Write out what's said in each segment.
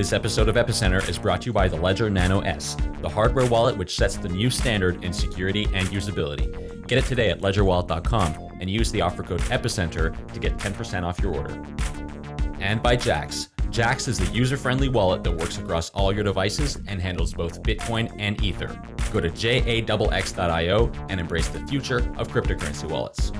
This episode of Epicenter is brought to you by the Ledger Nano S, the hardware wallet which sets the new standard in security and usability. Get it today at ledgerwallet.com and use the offer code EPICENTER to get 10% off your order. And by Jaxx. Jaxx is the user-friendly wallet that works across all your devices and handles both Bitcoin and Ether. Go to jaxx.io and embrace the future of cryptocurrency wallets.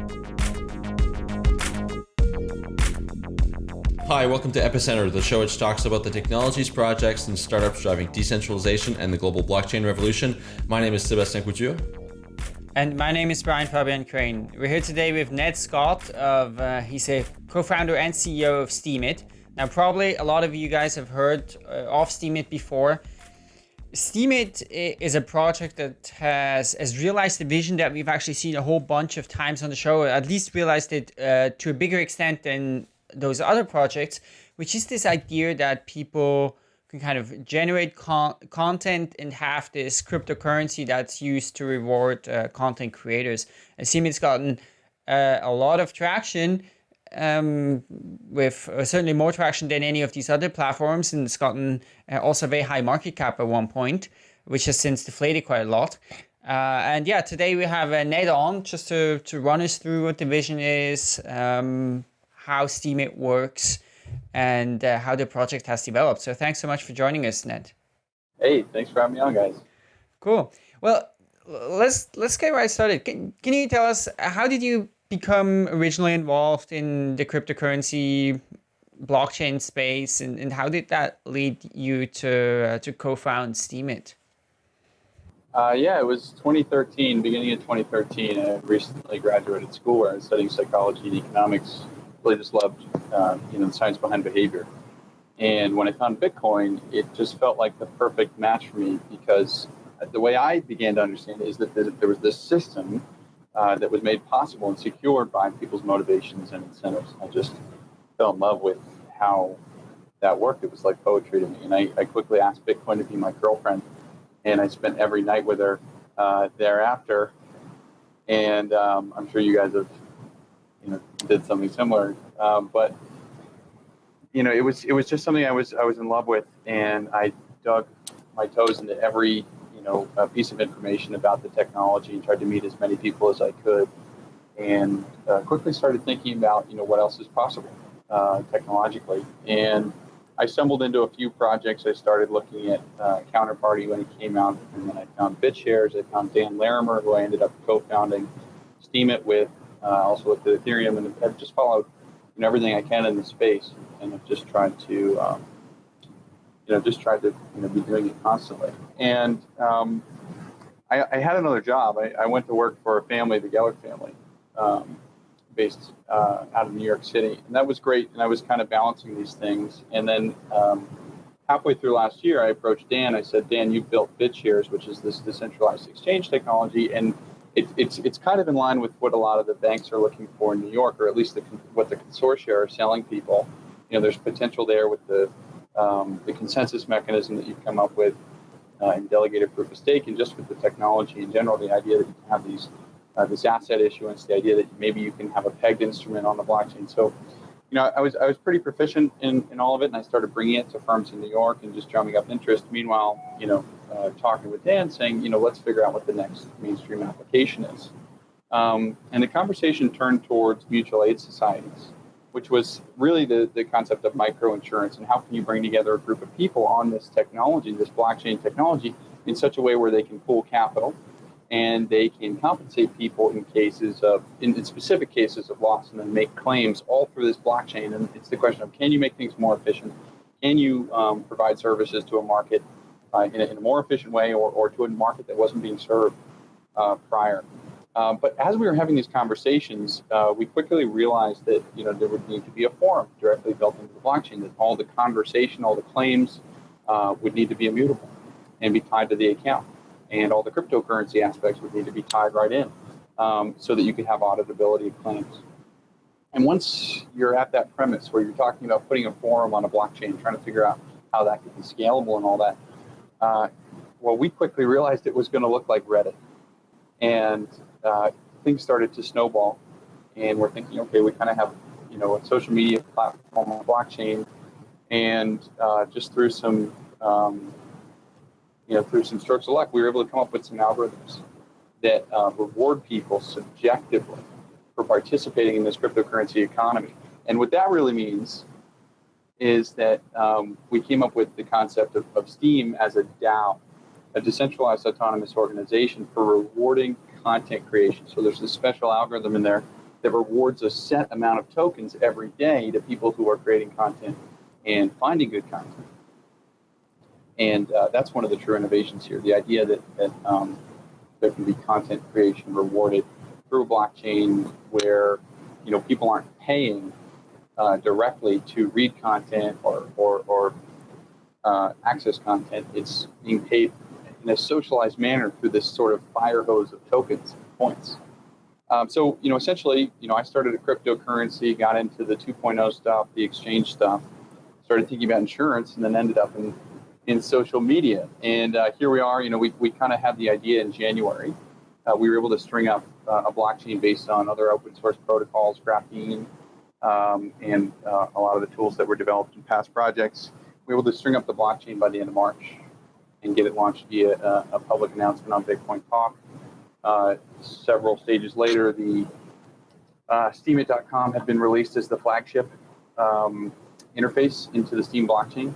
Hi, welcome to Epicenter, the show which talks about the technologies, projects, and startups driving decentralization and the global blockchain revolution. My name is Sebastien Couture. And my name is Brian Fabian Crain. We're here today with Ned Scott of, uh, he's a co-founder and CEO of Steemit. Now, probably a lot of you guys have heard uh, of Steemit before. Steemit is a project that has, has realized the vision that we've actually seen a whole bunch of times on the show, at least realized it uh, to a bigger extent than those other projects, which is this idea that people can kind of generate con content and have this cryptocurrency that's used to reward uh, content creators. And Steemit's gotten uh, a lot of traction um, with uh, certainly more traction than any of these other platforms and it's gotten uh, also very high market cap at one point, which has since deflated quite a lot. Uh, and yeah, today we have Ned on just to, to run us through what the vision is, um, how Steemit works, and uh, how the project has developed. So thanks so much for joining us, Ned. Hey, thanks for having me on, guys. Cool. Well, let's let's get right started. Can, can you tell us how did you become originally involved in the cryptocurrency blockchain space, and, and how did that lead you to uh, to co-found Steemit? Uh, yeah, it was 2013, beginning of 2013. I recently graduated school where I was studying psychology and economics really just loved uh, you know the science behind behavior. And when I found Bitcoin, it just felt like the perfect match for me because the way I began to understand is that there was this system uh, that was made possible and secured by people's motivations and incentives. I just fell in love with how that worked. It was like poetry to me. And I, I quickly asked Bitcoin to be my girlfriend. And I spent every night with her uh, thereafter. And um, I'm sure you guys have you know did something similar. Um, but you know, it was it was just something I was I was in love with, and I dug my toes into every you know piece of information about the technology and tried to meet as many people as I could, and uh, quickly started thinking about you know what else is possible uh, technologically. And I stumbled into a few projects. I started looking at uh, Counterparty when it came out, and then I found BitShares. I found Dan Larimer, who I ended up co-founding Steemit with, uh, also looked at Ethereum, and I've just followed you know, everything I can in the space, and I've just tried to, um, you know, just tried to you know be doing it constantly. And um, I, I, had another job. I, I, went to work for a family, the Geller family, um, based uh, out of New York City, and that was great. And I was kind of balancing these things, and then. Um, halfway through last year, I approached Dan. I said, Dan, you built BitShares, which is this decentralized exchange technology, and it, it's it's kind of in line with what a lot of the banks are looking for in New York, or at least the, what the consortia are selling people. You know, there's potential there with the um, the consensus mechanism that you've come up with uh, in delegated proof of stake, and just with the technology in general, the idea that you can have these uh, this asset issuance, the idea that maybe you can have a pegged instrument on the blockchain. So, you know, I was I was pretty proficient in, in all of it, and I started bringing it to firms in New York and just drumming up interest. Meanwhile, you know, uh, talking with Dan, saying, you know, let's figure out what the next mainstream application is. Um, and the conversation turned towards mutual aid societies, which was really the, the concept of microinsurance and how can you bring together a group of people on this technology, this blockchain technology, in such a way where they can pool capital and they can compensate people in cases of, in, in specific cases of loss and then make claims all through this blockchain. And it's the question of can you make things more efficient? Can you um, provide services to a market uh, in, a, in, a, more efficient way or, or to a market that wasn't being served uh, prior. Um, but as we were having these conversations, uh, we quickly realized that you know there would need to be a forum directly built into the blockchain. That all the conversation, all the claims, uh, would need to be immutable and be tied to the account, and all the cryptocurrency aspects would need to be tied right in, um, so that you could have auditability of claims. And once you're at that premise where you're talking about putting a forum on a blockchain, trying to figure out how that could be scalable and all that, uh, well, we quickly realized it was going to look like Reddit. And uh, things started to snowball. And we're thinking, okay, we kind of have, you know, a social media platform on blockchain. And uh, just through some, um, you know, through some strokes of luck, we were able to come up with some algorithms that uh, reward people subjectively for participating in this cryptocurrency economy. And what that really means is that um, we came up with the concept of, of Steem as a DAO, a decentralized autonomous organization for rewarding content creation. So there's a special algorithm in there that rewards a set amount of tokens every day to people who are creating content and finding good content. And uh, that's one of the true innovations here. The idea that, that um, there can be content creation rewarded through a blockchain where you know people aren't paying uh, directly to read content or, or, or uh, access content. It's being paid in a socialized manner through this sort of fire hose of tokens, points. Um, so, you know, essentially, you know, I started a cryptocurrency, got into the 2.0 stuff, the exchange stuff, started thinking about insurance, and then ended up in, in social media. And uh, here we are, you know, we, we kind of had the idea in January. Uh, we were able to string up uh, a blockchain based on other open source protocols, Graphene, um, and uh, a lot of the tools that were developed in past projects. We were able to string up the blockchain by the end of March and get it launched via a, a public announcement on Bitcoin Talk. Uh, several stages later, the uh, Steemit.com had been released as the flagship um, interface into the Steem blockchain.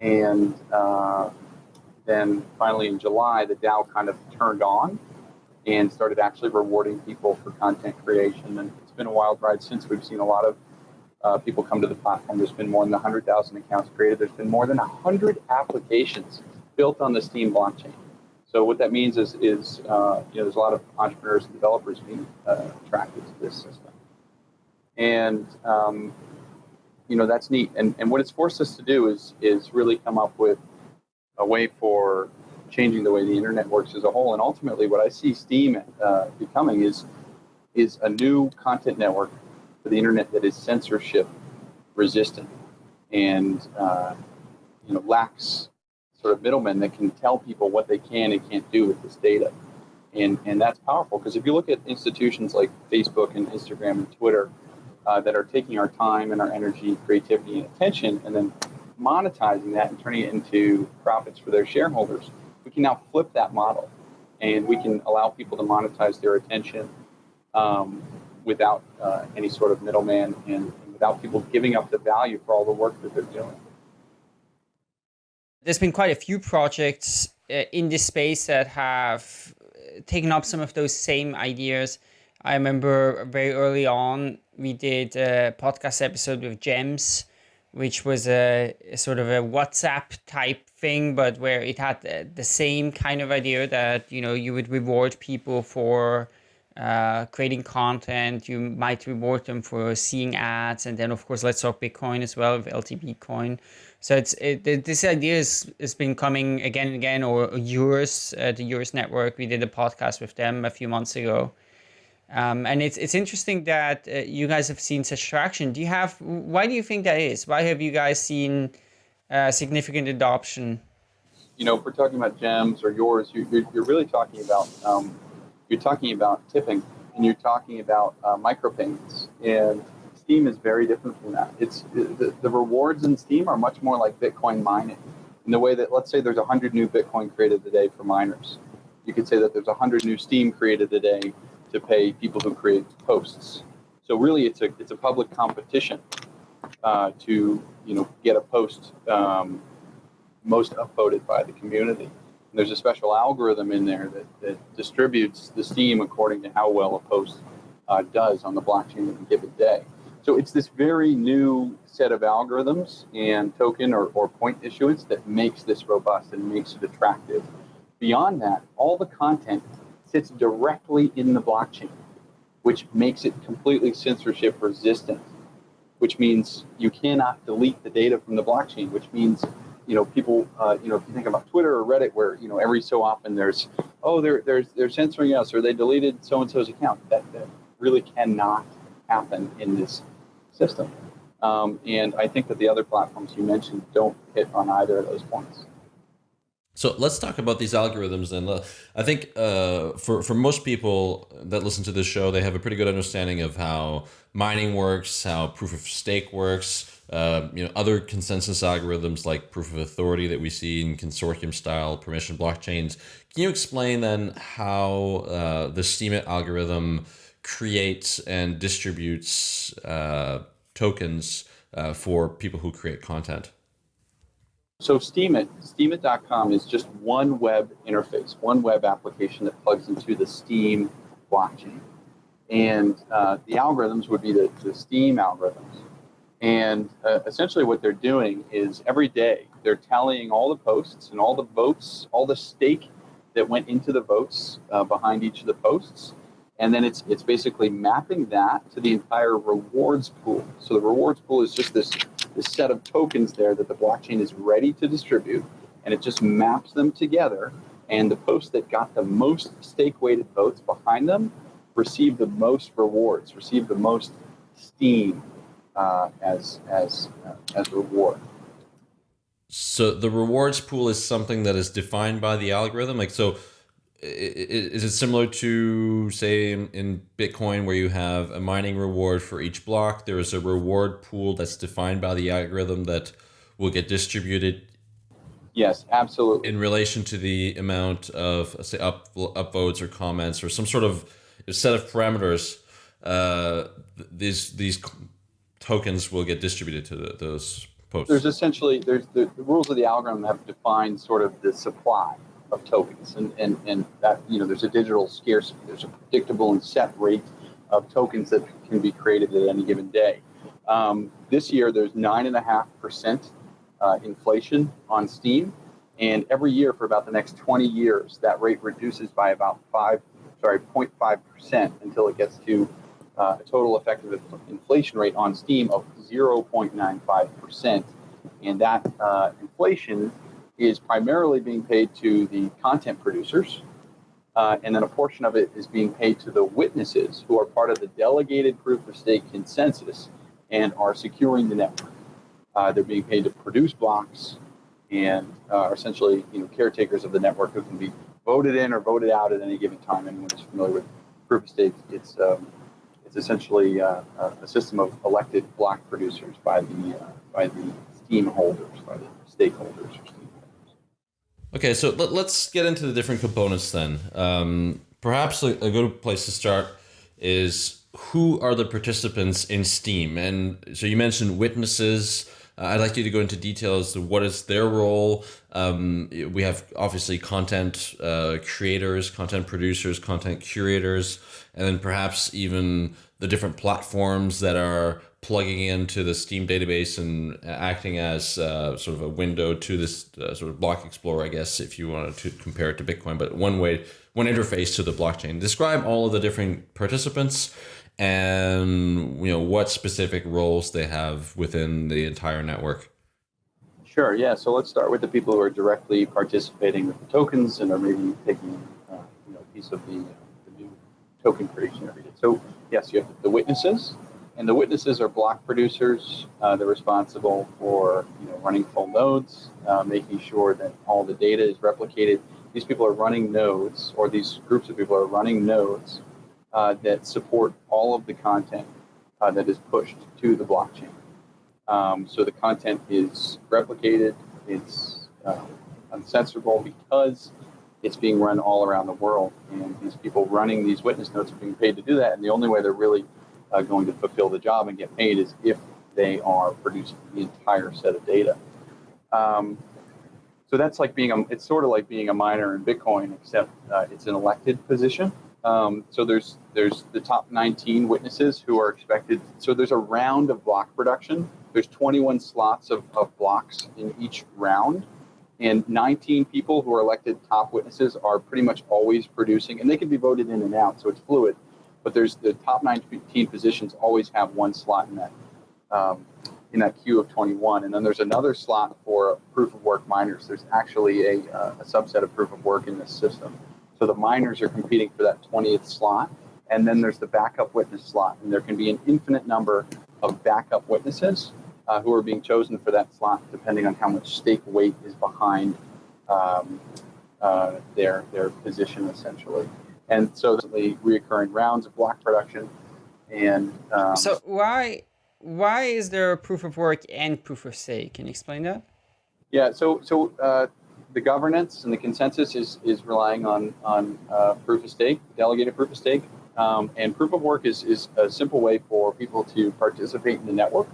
And uh, then finally in July, the DAO kind of turned on and started actually rewarding people for content creation. And been a wild ride since. We've seen a lot of uh, people come to the platform. There's been more than 100,000 accounts created. There's been more than 100 applications built on the Steem blockchain. So what that means is, is uh, you know, there's a lot of entrepreneurs and developers being uh, attracted to this system. And, um, you know, that's neat. And, and what it's forced us to do is, is really come up with a way for changing the way the internet works as a whole. And ultimately, what I see Steem uh, becoming is, is a new content network for the internet that is censorship resistant and, uh, you know, lacks sort of middlemen that can tell people what they can and can't do with this data. And, and that's powerful because if you look at institutions like Facebook and Instagram and Twitter uh, that are taking our time and our energy, creativity, and attention, and then monetizing that and turning it into profits for their shareholders, we can now flip that model and we can allow people to monetize their attention um, without uh, any sort of middleman and, and without people giving up the value for all the work that they're doing there's been quite a few projects uh, in this space that have uh, taken up some of those same ideas. I remember very early on, we did a podcast episode with Gems, which was a, a sort of a WhatsApp type thing, but where it had the same kind of idea that, you know, you would reward people for uh, creating content. You might reward them for seeing ads. And then, of course, let's talk Bitcoin as well LTB coin. So it's it, this idea is, has been coming again and again, or Euros, uh, the yours network. We did a podcast with them a few months ago. Um, and it's it's interesting that uh, you guys have seen such traction. Do you have? Why do you think that is? Why have you guys seen uh, significant adoption? You know, if we're talking about gems or yours, you, are you're really talking about um, you're talking about tipping, and you're talking about uh, micropayments, and Steem is very different from that. It's the, the rewards in Steem are much more like Bitcoin mining in the way that let's say there's 100 new Bitcoin created today for miners. You could say that there's 100 new Steem created today to pay people who create posts. So really, it's a it's a public competition uh, to you know get a post um, most upvoted by the community. There's a special algorithm in there that, that distributes the Steem according to how well a post uh, does on the blockchain in a given day. So it's this very new set of algorithms and token or, or point issuance that makes this robust and makes it attractive. Beyond that, all the content sits directly in the blockchain, which makes it completely censorship resistant, which means you cannot delete the data from the blockchain, which means you know people uh, you know if you think about Twitter or Reddit where you know every so often there's oh they're they're they're censoring us or they deleted so and so's account that, that really cannot happen in this system. Um, and I think that the other platforms you mentioned don't hit on either of those points. So let's talk about these algorithms. then. I think uh, for for most people that listen to this show, they have a pretty good understanding of how mining works, how proof of stake works. Uh, you know, other consensus algorithms like proof of authority that we see in consortium style permission blockchains. Can you explain then how uh, the Steemit algorithm creates and distributes uh, tokens uh, for people who create content? So Steemit, Steemit.com is just one web interface, one web application that plugs into the Steem blockchain. And uh, the algorithms would be the, the Steem algorithms. And uh, essentially what they're doing is every day they're tallying all the posts and all the votes, all the stake that went into the votes uh, behind each of the posts. And then it's, it's basically mapping that to the entire rewards pool. So the rewards pool is just this, this set of tokens there that the blockchain is ready to distribute. And it just maps them together. And the posts that got the most stake weighted votes behind them receive the most rewards, receive the most Steem uh, as, as, uh, as reward. So the rewards pool is something that is defined by the algorithm. Like so, is it similar to say in, Bitcoin where you have a mining reward for each block? There is a reward pool that's defined by the algorithm that will get distributed. Yes, absolutely. In relation to the amount of say up upvotes or comments or some sort of set of parameters, uh, these these tokens will get distributed to the, those posts. There's essentially there's the, the rules of the algorithm have defined sort of the supply of tokens, and, and and that you know there's a digital scarcity. There's a predictable and set rate of tokens that can be created at any given day. Um, this year, there's nine and a half percent uh, inflation on Steem. and every year for about the next 20 years, that rate reduces by about five, sorry, 0.5 percent until it gets to uh, a total effective inflation rate on Steem of 0.95 percent, and that uh, inflation is primarily being paid to the content producers, uh, and then a portion of it is being paid to the witnesses who are part of the delegated proof of stake consensus and are securing the network. Uh, they're being paid to produce blocks and uh, are essentially you know caretakers of the network who can be voted in or voted out at any given time. Anyone who's familiar with proof of stake, it's um, it's essentially uh, a system of elected block producers by the uh, by the Steem holders, by the stakeholders. Okay, so let, us get into the different components then. Um, perhaps a, a, good place to start is who are the participants in Steem? And so you mentioned witnesses. Uh, I'd like you to go into details of what is their role. Um, we have obviously content uh, creators, content producers, content curators, and then perhaps even the different platforms that are plugging into the Steem database and acting as uh, sort of a window to this uh, sort of block explorer, I guess, if you wanted to compare it to Bitcoin, but one way, one interface to the blockchain. Describe all of the different participants and you know what specific roles they have within the entire network. Sure. Yeah. So let's start with the people who are directly participating with the tokens and are maybe taking uh, you know, a piece of the, the new token creation every day. So yes, you have the witnesses, and the witnesses are block producers. Uh, they're responsible for you know, running full nodes, uh, making sure that all the data is replicated. These people are running nodes, or these groups of people are running nodes uh, that support all of the content uh, that is pushed to the blockchain. Um, so the content is replicated, it's uh, uncensorable because it's being run all around the world. And these people running these witness nodes are being paid to do that. And the only way they're really uh, going to fulfill the job and get paid is if they are producing the entire set of data. Um, so that's like being a, it's sort of like being a miner in Bitcoin, except uh, it's an elected position. Um, so there's there's the top 19 witnesses who are expected. So there's a round of block production. There's 21 slots of, of blocks in each round, and 19 people who are elected top witnesses are pretty much always producing, and they can be voted in and out, so it's fluid but there's the top 19 positions always have one slot in that um, in that queue of 21, and then there's another slot for proof of work miners. There's actually a, uh, a subset of proof of work in this system, so the miners are competing for that 20th slot, and then there's the backup witness slot, and there can be an infinite number of backup witnesses uh, who are being chosen for that slot, depending on how much stake weight is behind um, uh, their their position essentially. And so, the reoccurring rounds of block production, and um, so why why is there a proof of work and proof of stake? Can you explain that? Yeah. So so uh, the governance and the consensus is is relying on on uh, proof of stake, delegated proof of stake, um, and proof of work is is a simple way for people to participate in the network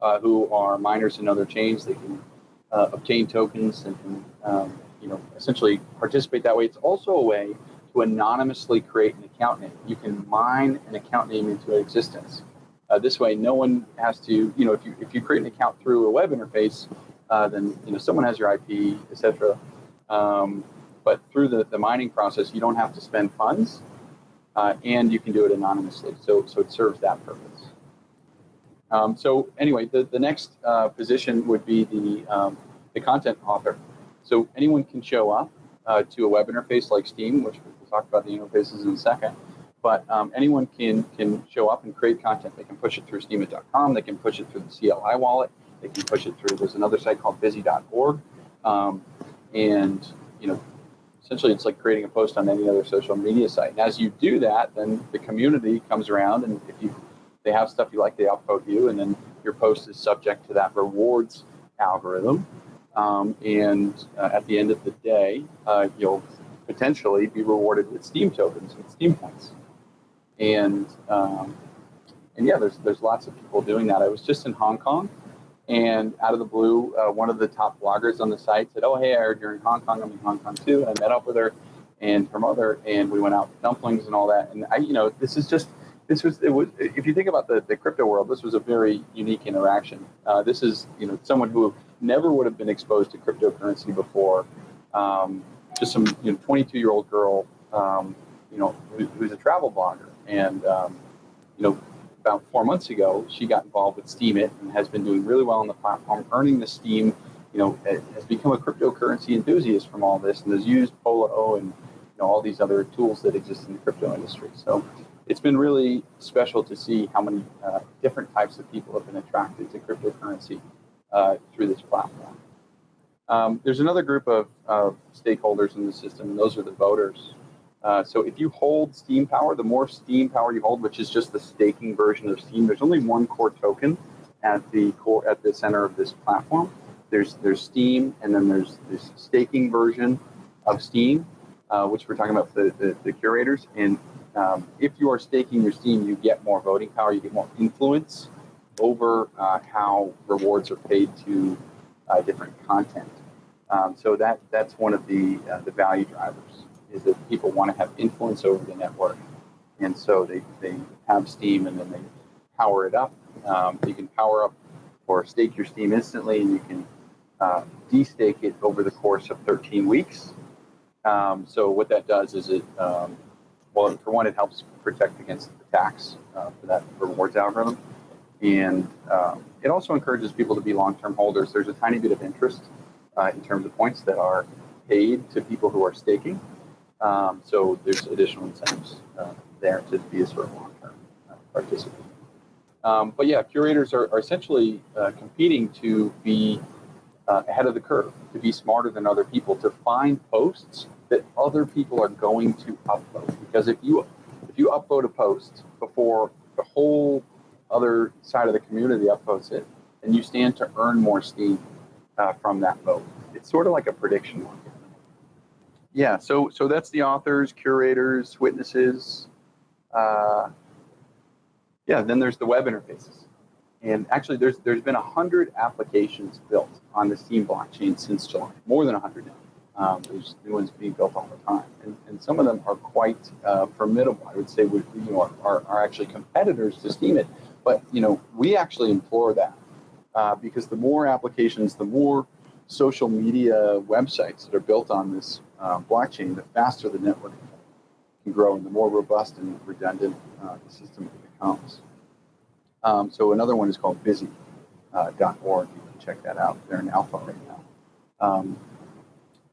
uh, who are miners in other chains. They can uh, obtain tokens and can um, you know essentially participate that way. It's also a way to anonymously create an account name. You can mine an account name into existence. Uh, this way, no one has to, you know, if you if you create an account through a web interface, uh, then you know someone has your IP, etc. Um, but through the, the mining process, you don't have to spend funds, uh, and you can do it anonymously. So so it serves that purpose. Um, so anyway, the the next uh, position would be the um, the content author. So anyone can show up uh, to a web interface like Steem, which talk about the interfaces in a second but um, anyone can can show up and create content. They can push it through steemit.com. They can push it through the CLI wallet. They can push it through. There's another site called busy.org, um, and you know, essentially, it's like creating a post on any other social media site. And as you do that, then the community comes around, and if you they have stuff you like, they upvote you, and then your post is subject to that rewards algorithm. Um, and uh, at the end of the day, uh, you'll potentially be rewarded with Steem tokens and Steem points and um, and yeah, there's there's lots of people doing that. I was just in Hong Kong, and out of the blue, uh, one of the top bloggers on the site said, "Oh, hey, I heard you're in Hong Kong. I'm in Hong Kong too." And I met up with her and her mother, and we went out for dumplings and all that. And I, you know, this is just this was it was if you think about the, the crypto world, this was a very unique interaction. Uh, this is you know someone who never would have been exposed to cryptocurrency before. Um, just some you know 22 year old girl, um, you know, who, who's a travel blogger and, um, you know, about four months ago, she got involved with Steemit and has been doing really well on the platform, earning the Steem, you know, has become a cryptocurrency enthusiast from all this and has used Polao and, you know, all these other tools that exist in the crypto industry. So it's been really special to see how many uh, different types of people have been attracted to cryptocurrency uh, through this platform. Um, there's another group of, of stakeholders in the system, and those are the voters. Uh, so if you hold Steem Power, the more Steem Power you hold, which is just the staking version of Steem, there's only one core token at the core at the center of this platform. There's there's Steem, and then there's this staking version of Steem, uh, which we're talking about the, the, the curators. And um, if you are staking your Steem, you get more voting power, you get more influence over uh, how rewards are paid to uh, different content. Um, so that that's one of the uh, the value drivers is that people want to have influence over the network. And so they, they have Steem and then they power it up. Um, you can power up or stake your Steem instantly and you can uh, destake it over the course of 13 weeks. Um, so what that does is it, um, well, for one, it helps protect against attacks uh, for that rewards algorithm. And um, it also encourages people to be long-term holders. There's a tiny bit of interest uh, in terms of points that are paid to people who are staking. Um, so there's additional incentives uh, there to be a sort of long-term uh, participant. Um, but yeah, curators are, are essentially uh, competing to be uh, ahead of the curve, to be smarter than other people, to find posts that other people are going to upload. Because if you if you upload a post before the whole other side of the community upvotes it, and you stand to earn more Steem uh, from that vote. It's sort of like a prediction market. Yeah, so so that's the authors, curators, witnesses. Uh, yeah, then there's the web interfaces, and actually there's there's been a hundred applications built on the Steem blockchain since July, more than a hundred now. Um, there's new ones being built all the time, and, and some of them are quite uh, formidable. I would say we, you know are, are actually competitors to Steemit, but you know we actually implore that uh, because the more applications, the more social media websites that are built on this uh, blockchain, the faster the network can grow and the more robust and redundant uh, the system becomes. Um, so another one is called busy.org. Uh, you can check that out. They're in alpha right now. Um,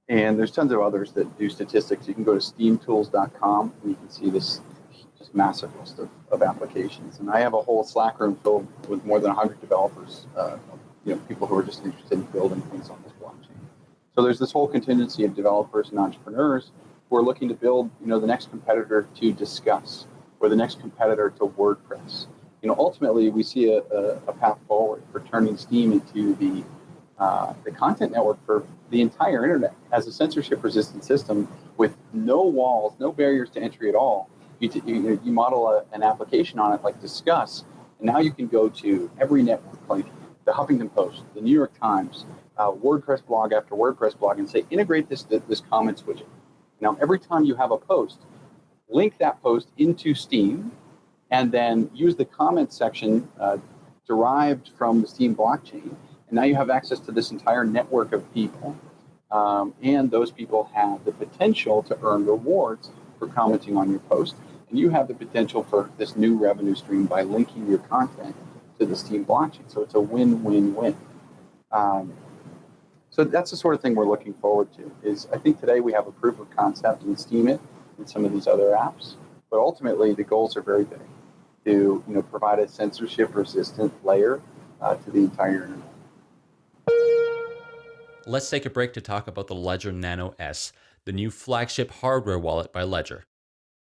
and there's tons of others that do statistics. You can go to steemtools.com and you can see this just massive list of, of applications. And I have a whole Slack room filled with more than 100 developers, uh, you know, people who are just interested in building things on this blockchain. So there's this whole contingency of developers and entrepreneurs who are looking to build, you know, the next competitor to Disqus or the next competitor to WordPress. You know, ultimately, we see a, a, a path forward for turning Steem into the uh, the content network for the entire internet as a censorship-resistant system with no walls, no barriers to entry at all. You, you, you model a, an application on it like Disqus, and now you can go to every network, like the Huffington Post, the New York Times, uh, WordPress blog after WordPress blog, and say integrate this this comments widget. Now, every time you have a post, link that post into Steem, and then use the comments section uh, derived from the Steem blockchain. And now you have access to this entire network of people. Um, and those people have the potential to earn rewards for commenting on your post. And you have the potential for this new revenue stream by linking your content to the Steem blockchain. So it's a win-win-win. Um, so that's the sort of thing we're looking forward to. Is I think today we have a proof of concept in Steemit and some of these other apps, but ultimately the goals are very big to you know provide a censorship resistant layer uh, to the entire internet. Let's take a break to talk about the Ledger Nano S, the new flagship hardware wallet by Ledger.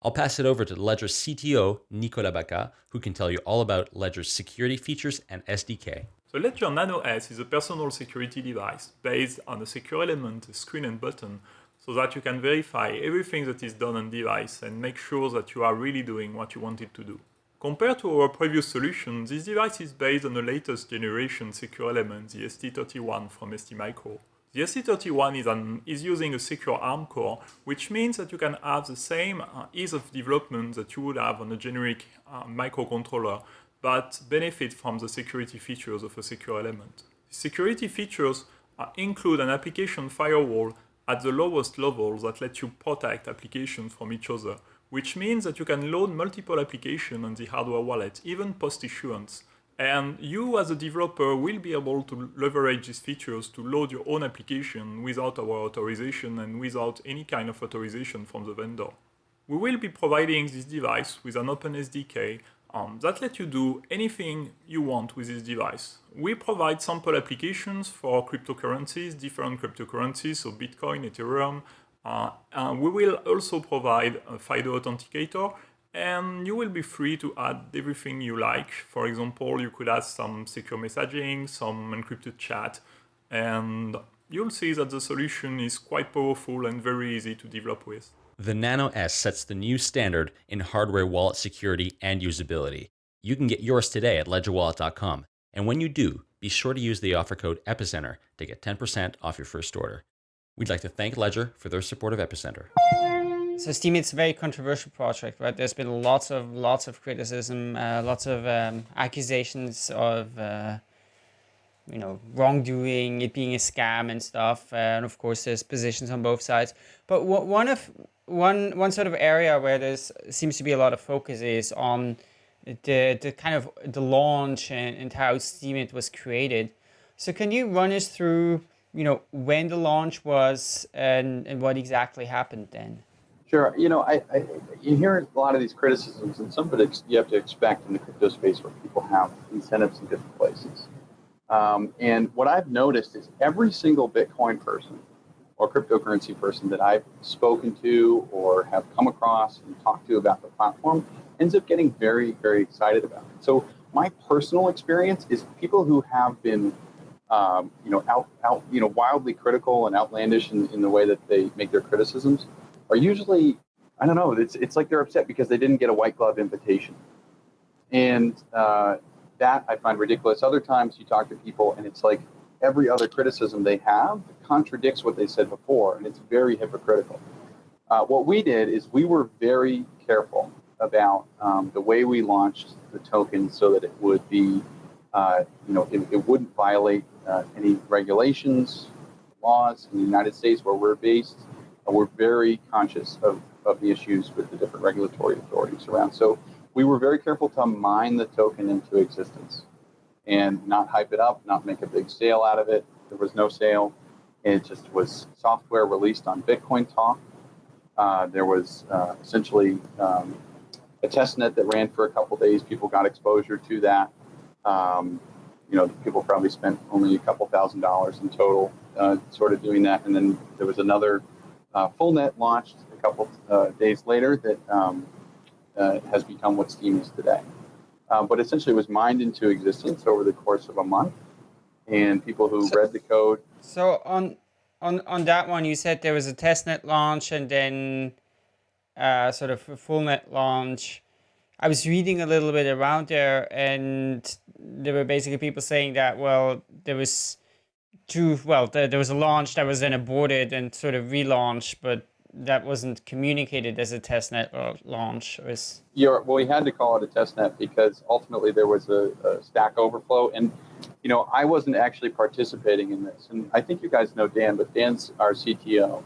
I'll pass it over to Ledger's CTO, Nicolas Bacca, who can tell you all about Ledger's security features and SDK. So Ledger Nano S is a personal security device based on a secure element, a screen and button, so that you can verify everything that is done on device and make sure that you are really doing what you wanted to do. Compared to our previous solution, this device is based on the latest generation secure element, the ST31 from STMicro. The ST31 is, an, is, using a secure ARM core, which means that you can have the same uh, ease of development that you would have on a generic uh, microcontroller, but benefit from the security features of a secure element. Security features uh, include an application firewall at the lowest level that lets you protect applications from each other, which means that you can load multiple applications on the hardware wallet, even post-issuance. And you as a developer will be able to leverage these features to load your own application without our authorization and without any kind of authorization from the vendor. We will be providing this device with an open SDK um, that lets you do anything you want with this device. We provide sample applications for cryptocurrencies, different cryptocurrencies, so Bitcoin, Ethereum, uh, we will also provide a FIDO authenticator and you will be free to add everything you like. For example, you could add some secure messaging, some encrypted chat, and you'll see that the solution is quite powerful and very easy to develop with. The Nano S sets the new standard in hardware wallet security and usability. You can get yours today at ledgerwallet.com. And when you do, be sure to use the offer code EPICENTER to get 10% off your first order. We'd like to thank Ledger for their support of Epicenter. So Steem, it's a very controversial project, right? There's been lots of lots of criticism, uh, lots of um, accusations of uh, you know wrongdoing, it being a scam and stuff, uh, and of course there's positions on both sides. But one of one one sort of area where there seems to be a lot of focus is on the the kind of the launch and, and how Steemit was created. So can you run us through? you know, when the launch was and, and what exactly happened then? Sure. You know, I, I, you hear a lot of these criticisms, and some of it you have to expect in the crypto space where people have incentives in different places. Um, and what I've noticed is every single Bitcoin person or cryptocurrency person that I've spoken to or have come across and talked to about the platform ends up getting very, very excited about it. So my personal experience is people who have been um, you know, out, out, you know, wildly critical and outlandish in, in the way that they make their criticisms are usually, I don't know, it's, it's like they're upset because they didn't get a white glove invitation. And uh, that I find ridiculous. Other times you talk to people and it's like every other criticism they have contradicts what they said before, and it's very hypocritical. Uh, what we did is we were very careful about um, the way we launched the token so that it would be, uh, you know, it, it wouldn't violate uh, any regulations, laws in the United States where we're based. We're very conscious of, of the issues with the different regulatory authorities around. So we were very careful to mine the token into existence and not hype it up, not make a big sale out of it. There was no sale. It just was software released on Bitcoin Talk. Uh, there was uh, essentially um, a test net that ran for a couple days. People got exposure to that. Um, you know, people probably spent only a couple thousand dollars in total, uh, sort of doing that. And then there was another uh, full net launched a couple uh, days later that um, uh, has become what Steem is today. Uh, but essentially, it was mined into existence over the course of a month, and people who So- read the code. So on on on that one, you said there was a testnet launch and then uh, sort of a full net launch. I was reading a little bit around there, and there were basically people saying that well, there was two. Well, there, there was a launch that was then aborted and sort of relaunched, but that wasn't communicated as a testnet or launch. It was You're, well, we had to call it a test net because ultimately there was a, a stack overflow. And, you know, I wasn't actually participating in this. And I think you guys know Dan, but Dan's our CTO.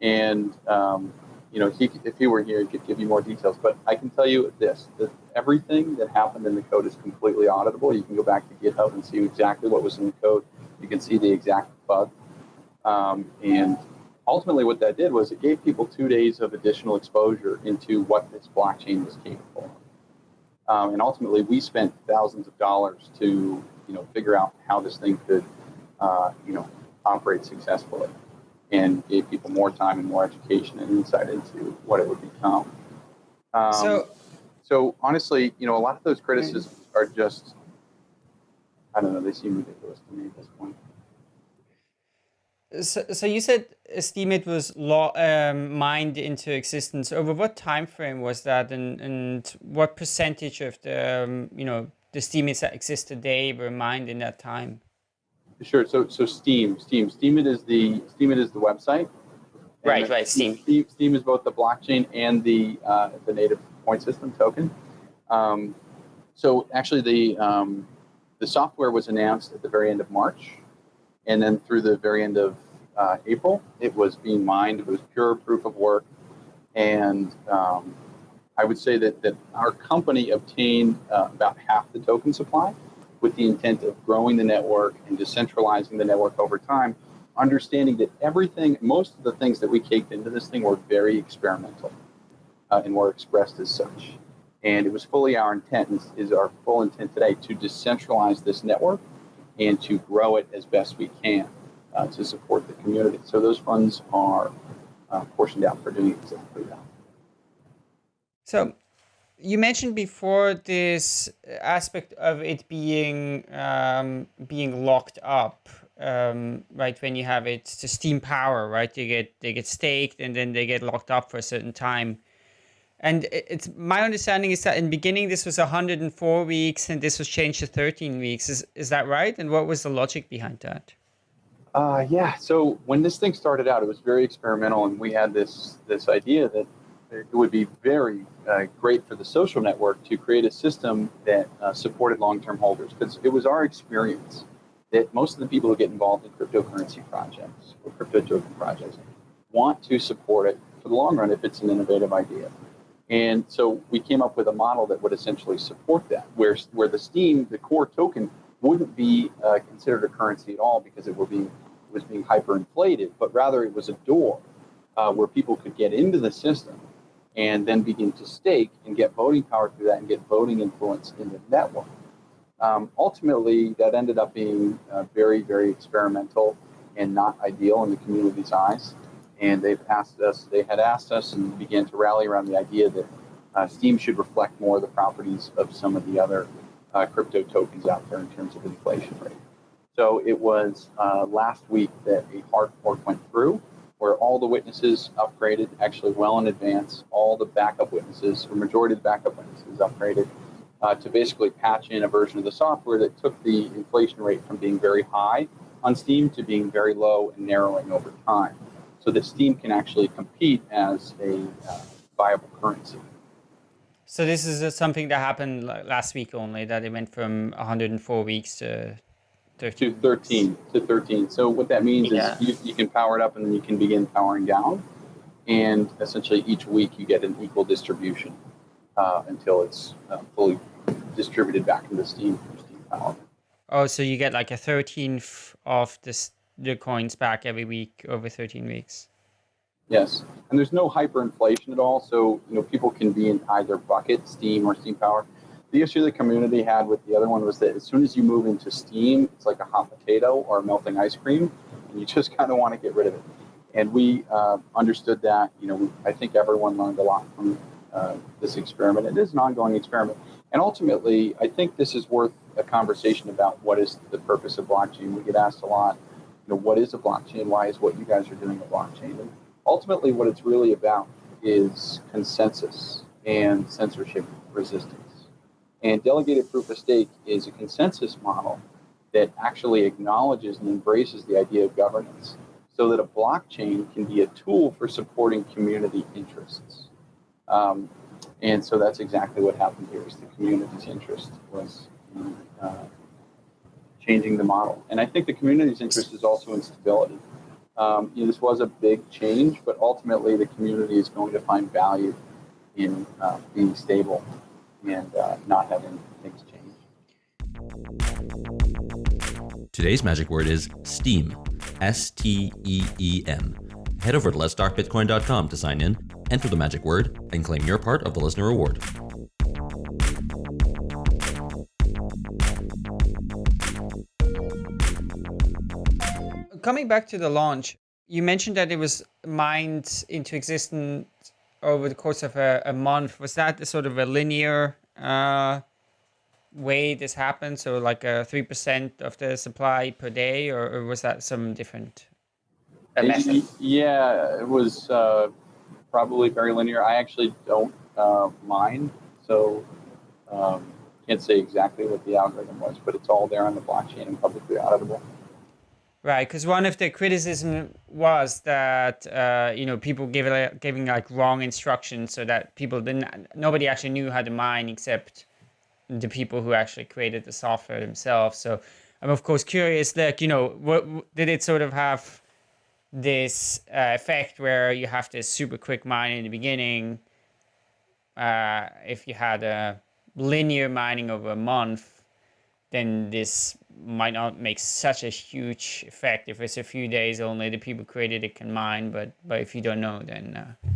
And, um, you know, he, if he were here, he could give you more details. But I can tell you this that everything that happened in the code is completely auditable. You can go back to GitHub and see exactly what was in the code. You can see the exact bug. Um, and ultimately what that did was it gave people two days of additional exposure into what this blockchain was capable of. Um, and ultimately we spent thousands of dollars to, you know, figure out how this thing could, uh, you know, operate successfully and gave people more time and more education and insight into what it would become. Um, so. so honestly, you know, a lot of those criticisms are just, I don't know, they seem ridiculous to me at this point. So, so you said Steemit was law, um, mined into existence. Over what time frame was that, and, and what percentage of the um, you know the Steemits that exist today were mined in that time? Sure. So so Steam, Steem, Steemit is the Steemit is the website. Right, right, Steem. Steem, Steem is both the blockchain and the uh, the native point system token. Um, so actually, the um, the software was announced at the very end of March, and then through the very end of uh, April, it was being mined. It was pure proof of work, and um, I would say that that our company obtained uh, about half the token supply with the intent of growing the network and decentralizing the network over time, understanding that everything, most of the things that we caked into this thing were very experimental uh, and were expressed as such. And it was fully our intent, is, is our full intent today, to decentralize this network and to grow it as best we can uh, to support the community. So those funds are uh, portioned out for doing exactly that. So, you mentioned before this aspect of it being um, being locked up, um, right? When you have it to Steem Power, right? They get they get staked and then they get locked up for a certain time. And it's my understanding is that in beginning this was 104 weeks and this was changed to 13 weeks. Is is that right? And what was the logic behind that? Uh, yeah. So when this thing started out, it was very experimental, and we had this this idea that it would be very uh, great for the social network to create a system that uh, supported long-term holders, because it was our experience that most of the people who get involved in cryptocurrency projects or crypto token projects want to support it for the long run if it's an innovative idea. And so we came up with a model that would essentially support that, where where the Steem, the core token, wouldn't be uh, considered a currency at all because it being was being hyperinflated, but rather it was a door uh, where people could get into the system and then begin to stake and get voting power through that and get voting influence in the network. Um, ultimately, that ended up being uh, very, very experimental and not ideal in the community's eyes. And they've asked us, they had asked us and began to rally around the idea that uh, Steem should reflect more of the properties of some of the other uh, crypto tokens out there in terms of inflation rate. So it was uh, last week that a hard fork went through where all the witnesses upgraded, actually well in advance, all the backup witnesses, or majority of the backup witnesses upgraded uh, to basically patch in a version of the software that took the inflation rate from being very high on Steem to being very low and narrowing over time so that Steem can actually compete as a uh, viable currency. So this is uh, something that happened last week only. That it went from 104 weeks to 13. to 13 to 13 so what that means Yeah. is you, you can power it up and then you can begin powering down and essentially each week you get an equal distribution uh, until it's uh, fully distributed back into Steem from Steem power Oh, so you get like a thirteenth of this the coins back every week over thirteen weeks. yes and there's no hyperinflation at all so you know people can be in either bucket Steem or Steem power the issue the community had with the other one was that as soon as you move into Steem, it's like a hot potato or melting ice cream, and you just kind of want to get rid of it. And we uh, understood that. You know, I think everyone learned a lot from uh, this experiment. It is an ongoing experiment, and ultimately, I think this is worth a conversation about what is the purpose of blockchain. We get asked a lot, you know, what is a blockchain? Why is what you guys are doing a blockchain? And ultimately, what it's really about is consensus and censorship resistance. And delegated proof of stake is a consensus model that actually acknowledges and embraces the idea of governance so that a blockchain can be a tool for supporting community interests. Um, and so that's exactly what happened here is the community's interest was uh, changing the model. And I think the community's interest is also in stability. Um, you know, this was a big change, but ultimately the community is going to find value in uh, being stable and uh, not having things change. Today's magic word is STEEM. S T E E M. Head over to letstalkbitcoin.com to sign in, enter the magic word, and claim your part of the listener reward. Coming back to the launch, you mentioned that it was mined into existence over the course of a, a month. Was that sort of a linear uh, way this happened? So like a 3% of the supply per day, or, or was that some different uh, method? Yeah, it was uh, probably very linear. I actually don't uh, mine, so um, can't say exactly what the algorithm was, but it's all there on the blockchain and publicly auditable. Right, because one of the criticism was that uh, you know people giving like wrong instructions, so that people didn't, nobody actually knew how to mine except the people who actually created the software themselves. So I'm of course curious, like you know, what did it sort of have this uh, effect where you have this super quick mine in the beginning? Uh, if you had a linear mining over a month, then this might not make such a huge effect. If it's a few days only, the people created it can mine, but but if you don't know, then. Uh...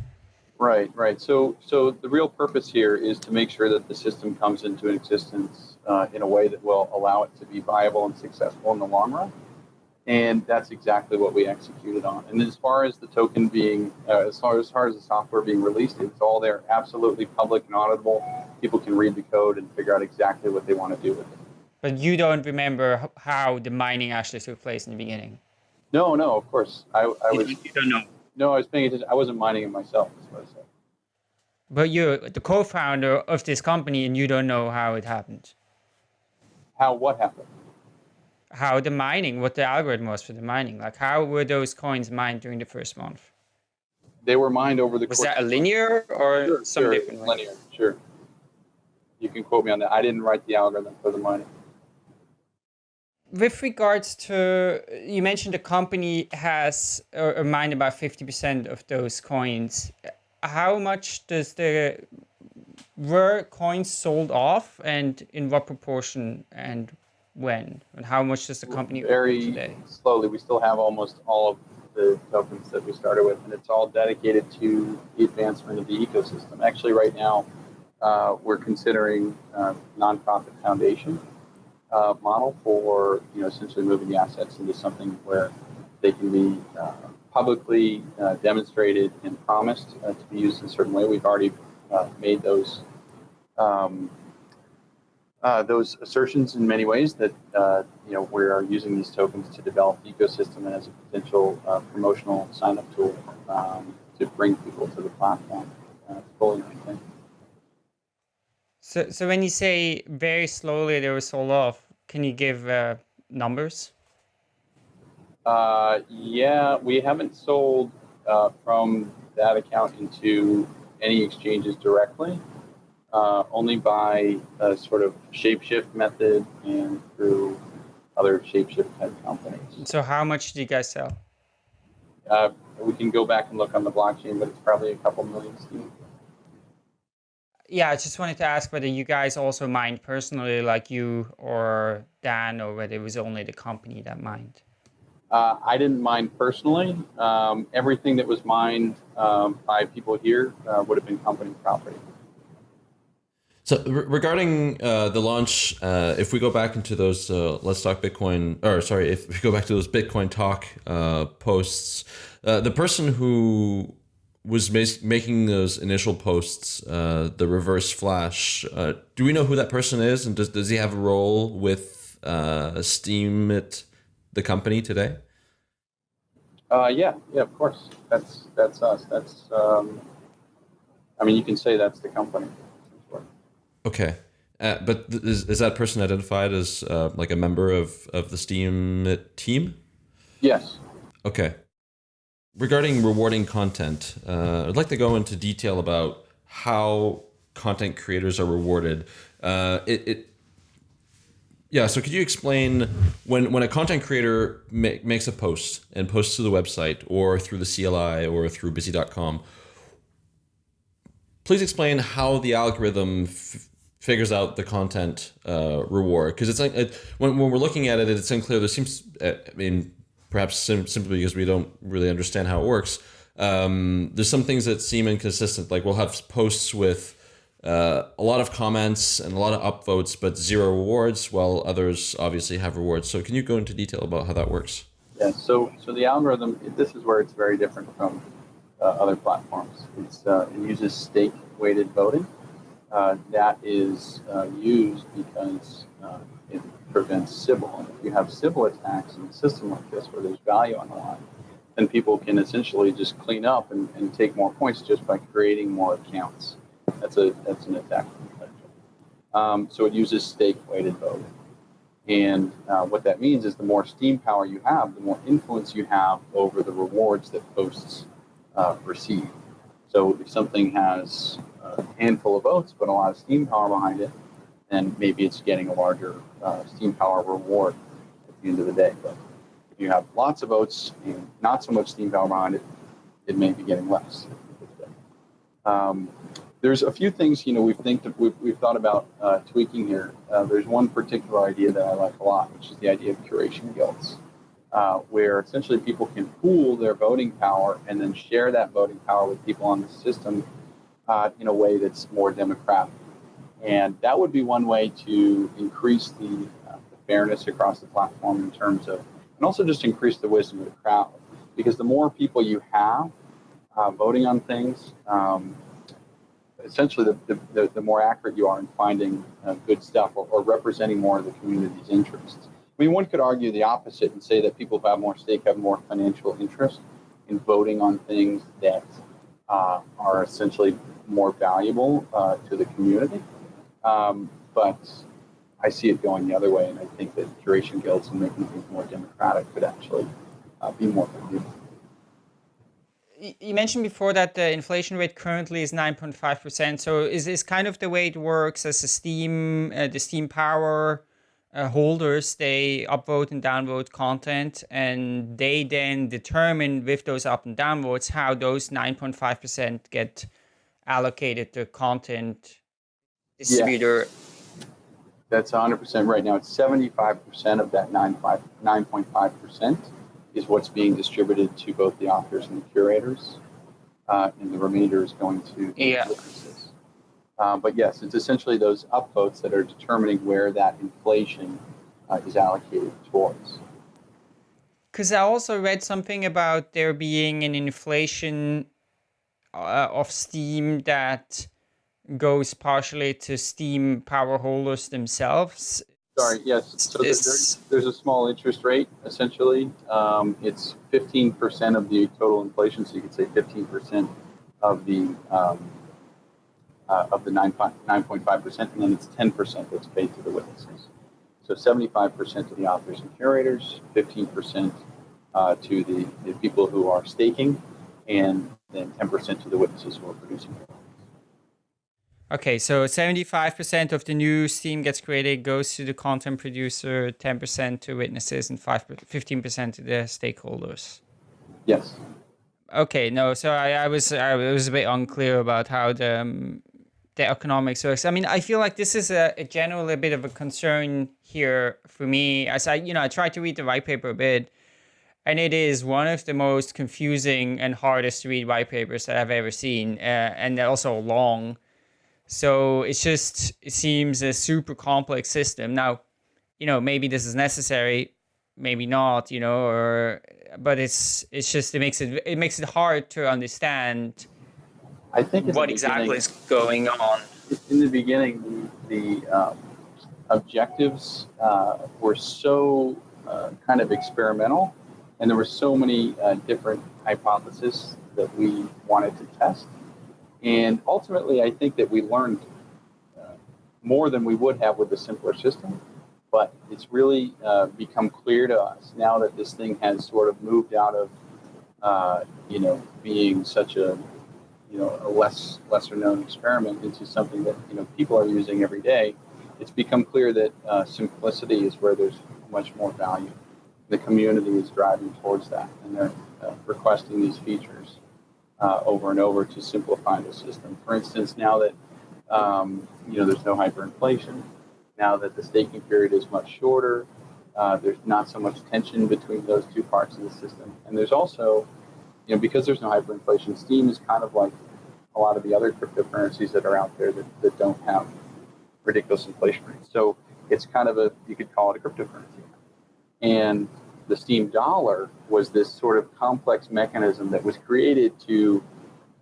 Right, right. So, so the real purpose here is to make sure that the system comes into existence uh, in a way that will allow it to be viable and successful in the long run. And that's exactly what we executed on. And as far as the token being, uh, as far as far as the software being released, it's all there, absolutely public and auditable. People can read the code and figure out exactly what they want to do with it. But you don't remember how the mining actually took place in the beginning. No, no, of course. I, I was. You don't know. No, I was paying attention. I wasn't mining it myself. That's I said. But you're the co-founder of this company, and you don't know how it happened. How what happened? How the mining, what the algorithm was for the mining. Like, how were those coins mined during the first month? They were mined over the. Was course that a linear or sure, some sure, different? way? Linear, sure. You can quote me on that. I didn't write the algorithm for the mining. With regards to you mentioned the company has or, mined about 50% of those coins how much does the were coins sold off and in what proportion and when and how much does the company Very today slowly. We still have almost all of the tokens that we started with, and it's all dedicated to the advancement of the ecosystem. Actually, right now, uh, we're considering uh, nonprofit foundation uh, model for you know essentially moving the assets into something where they can be uh, publicly uh, demonstrated and promised uh, to be used in a certain way. We've already uh, made those um, uh, those assertions in many ways that you know we are using these tokens to develop the ecosystem and as a potential promotional sign-up tool um, to bring people to the platform. Uh, it's fully. So so when you say very slowly they were sold off can you give uh, numbers Uh, yeah, we haven't sold uh, from that account into any exchanges directly, uh, only by a sort of shapeshift method and through other shapeshift type companies. so how much do you guys sell Uh, we can go back and look on the blockchain, but it's probably a couple million Steem. Yeah, I just wanted to ask whether you guys also mined personally, like you or Dan, or whether it was only the company that mined. Uh, I didn't mine personally. Um, everything that was mined um, by people here uh, would have been company property. So re- regarding uh, the launch, uh, if we go back into those uh, let's talk Bitcoin, or sorry, if we go back to those Bitcoin talk uh, posts, uh, the person who was mas- making those initial posts, uh, the reverse flash, Uh, do we know who that person is, and does does he have a role with uh, Steem at the company today? Uh, yeah, yeah, of course. That's that's us. That's um, I mean, you can say that's the company. Okay. Uh, but is, is that person identified as uh, like a member of, of the Steem team? Yes. Okay. Regarding rewarding content, uh, I'd like to go into detail about how content creators are rewarded. Uh, it, it, yeah. So could you explain when when a content creator ma- makes a post and posts to the website or through the CLI or through Busy.com? Please explain how the algorithm figures out the content uh, reward because it's like it, when, when we're looking at it it's unclear there seems uh, i mean perhaps sim- simply because we don't really understand how it works. Um, there's some things that seem inconsistent like we'll have posts with uh, a lot of comments and a lot of upvotes but zero rewards while others obviously have rewards. So can you go into detail about how that works? Yeah so so the algorithm this is where it's very different from uh, other platforms. It's uh, it uses stake weighted voting uh, that is uh, used because uh, it prevents Sybil. And if you have Sybil attacks in a system like this where there's value on the line, then people can essentially just clean up and, and take more points just by creating more accounts. That's a that's an attack. Um, so it uses stake weighted voting. And uh, what that means is the more steem power you have, the more influence you have over the rewards that posts uh, receive. So if something has a handful of votes, but a lot of steem power behind it, then maybe it's getting a larger uh, steem power reward at the end of the day. But if you have lots of votes and not so much steem power behind it, it may be getting less. Um, there's a few things you know we've think we've, we've thought about uh, tweaking here. Uh, there's one particular idea that I like a lot, which is the idea of curation guilds, uh, where essentially people can pool their voting power and then share that voting power with people on the system uh, in a way that's more democratic. And that would be one way to increase the, uh, the, fairness across the platform in terms of, and also just increase the wisdom of the crowd. Because the more people you have uh, voting on things, um, essentially the, the, the, more accurate you are in finding uh, good stuff or, or representing more of the community's interests. I mean, one could argue the opposite and say that people who have more stake have more financial interest in voting on things that uh, are essentially more valuable uh, to the community. Um, but I see it going the other way, and I think that curation guilds and making things more democratic could actually uh, be more valuable. You mentioned before that the inflation rate currently is 9.5%. So is this kind of the way it works as a Steem, uh, the steem Power uh, holders, they upvote and downvote content, and they then determine with those up and downvotes how those 9.5% get allocated to content distributor. Yeah. That's 100% right now. It's 75% of that 9.5% is what's being distributed to both the authors and the curators, uh, and the remainder is going to yeah. Uh, but yes, it's essentially those upvotes that are determining where that inflation uh, is allocated towards. Because I also read something about there being an inflation uh, of Steem that goes partially to Steem power holders themselves. Sorry, yes. So there's, there's, a small interest rate, essentially. Um, it's 15% of the total inflation, so you could say 15% of the um, uh, of the 9.5%, and then it's 10% that's paid to the witnesses. So 75% to the authors and curators, 15% uh, to the, the people who are staking, and then 10% to the witnesses who are producing Okay, so 75% of the new Steem gets created goes to the content producer, 10% to witnesses, and 5 15% to the stakeholders. Yes. Okay, no, so I, I was I was a bit unclear about how the um, the economics works. I mean, I feel like this is a, a generally a bit of a concern here for me. As I, you know, I tried to read the white paper a bit, and it is one of the most confusing and hardest to read white papers that I've ever seen, uh, and also long. So it's just it seems a super complex system. Now, you know, maybe this is necessary, maybe not, you know, or but it's it's just it makes it it makes it hard to understand I think what exactly is going on. In the beginning, the, the um, objectives uh, were so uh, kind of experimental, and there were so many uh, different hypotheses that we wanted to test. And ultimately, I think that we learned uh, more than we would have with a simpler system. But it's really uh, become clear to us now that this thing has sort of moved out of, uh, you know, being such a, you know, a less lesser known experiment into something that you know people are using every day. It's become clear that uh, simplicity is where there's much more value. The community is driving towards that, and they're uh, requesting these features uh, over and over to simplify the system. For instance, now that um, you know there's no hyperinflation, now that the staking period is much shorter, uh, there's not so much tension between those two parts of the system, and there's also you know because there's no hyperinflation, Steem is kind of like a lot of the other cryptocurrencies that are out there that, that don't have ridiculous inflation rates. So it's kind of a you could call it a cryptocurrency. And the Steem dollar was this sort of complex mechanism that was created to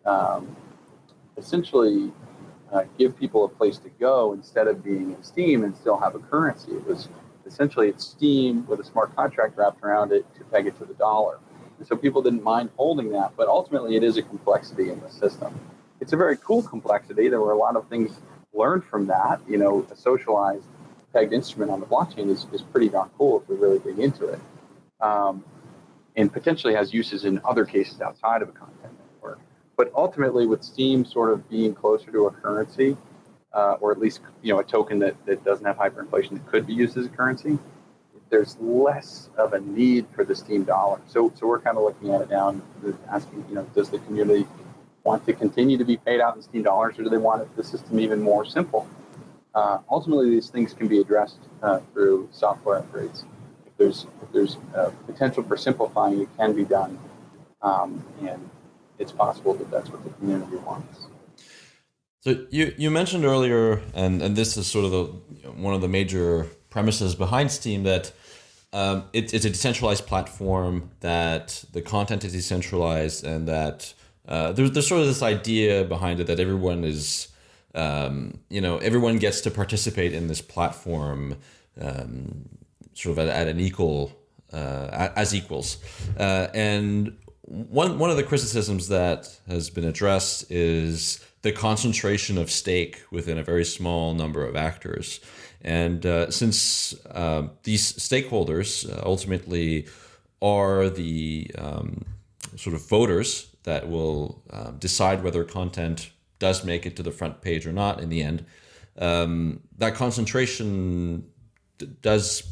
um, essentially uh, give people a place to go instead of being in Steem and still have a currency. It was essentially it's Steem with a smart contract wrapped around it to peg it to the dollar. And so people didn't mind holding that, but ultimately it is a complexity in the system. It's a very cool complexity. There were a lot of things learned from that. You know, a socialized pegged instrument on the blockchain is, is pretty darn cool if we really dig into it um, and potentially has uses in other cases outside of a content network. But ultimately, with Steem sort of being closer to a currency, uh, or at least you know a token that, that doesn't have hyperinflation that could be used as a currency, there's less of a need for the STEEM dollar. So so we're kind of looking at it now and asking, you know, does the community want to continue to be paid out in STEEM dollars, or do they want the system even more simple? Uh, ultimately, these things can be addressed uh, through software upgrades there's if there's uh, potential for simplifying, it can be done, um, and it's possible that that's what the community wants. So you you mentioned earlier, and and this is sort of the you know, one of the major premises behind Steem that. Um, it, it's a decentralized platform that the content is decentralized and that uh, there's, there's sort of this idea behind it that everyone is um, you know everyone gets to participate in this platform um, sort of at, at an equal uh, as equals. Uh, and one one of the criticisms that has been addressed is the concentration of stake within a very small number of actors. And uh, since uh, these stakeholders uh, ultimately are the um, sort of voters that will uh, decide whether content does make it to the front page or not in the end, um, that concentration does